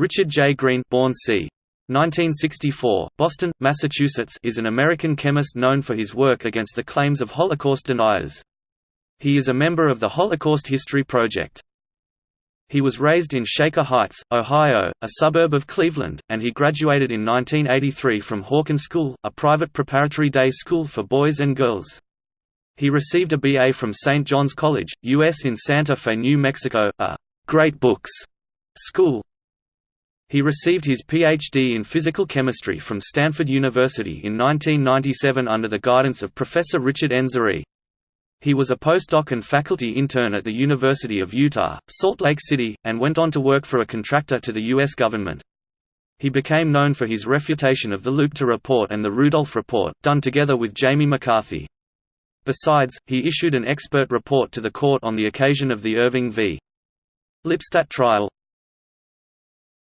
Richard J. Green born c. 1964, Boston, Massachusetts is an American chemist known for his work against the claims of Holocaust deniers. He is a member of the Holocaust History Project. He was raised in Shaker Heights, Ohio, a suburb of Cleveland, and he graduated in 1983 from Hawken School, a private preparatory day school for boys and girls. He received a BA from St. John's College, U.S. in Santa Fe, New Mexico, a «great books» school. He received his Ph.D. in physical chemistry from Stanford University in 1997 under the guidance of Professor Richard N. Zare. He was a postdoc and faculty intern at the University of Utah, Salt Lake City, and went on to work for a contractor to the U.S. government. He became known for his refutation of the Leuchter report and the Rudolf report, done together with Jamie McCarthy. Besides, he issued an expert report to the court on the occasion of the Irving v. Lipstadt trial.